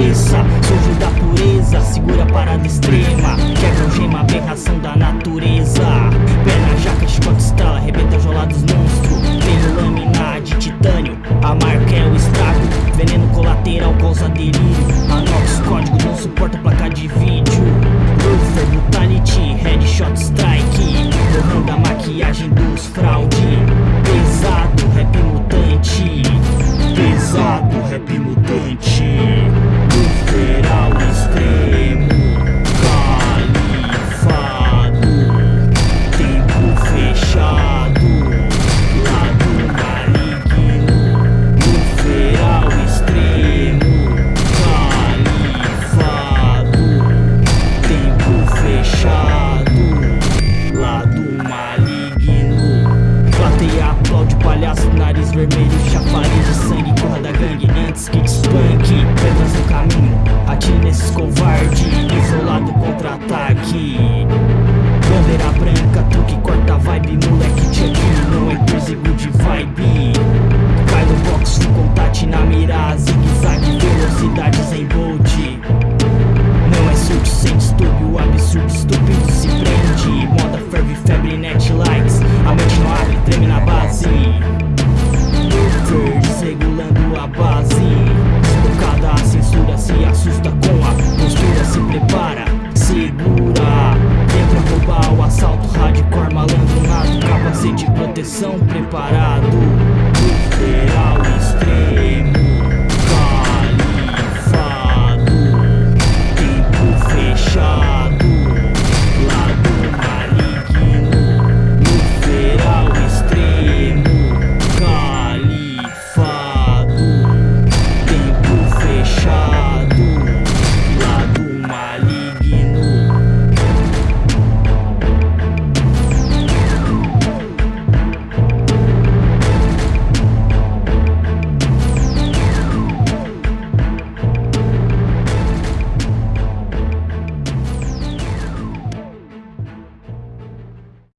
cabeça da pureza, segura a parada extrema. Quebra o gema, aberração da natureza. Perna jaca, espanto estala, arrebenta jolados monstro. Tenho lâmina de titânio, a marca é o estrago. Veneno colateral causa delírio. Anox, código não suporta mira Zigue-zague, velocidades em bold não é surto sem distúrbio, absurdo, estúpido se prende. Moda ferve, febre, net likes A mente não abre, treme na base. Luther, regulando a base. Desbocada a censura, se assusta com a postura Se prepara, segura. Vem pra roubar o assalto, hardcore, malandro Capacete de proteção, preparado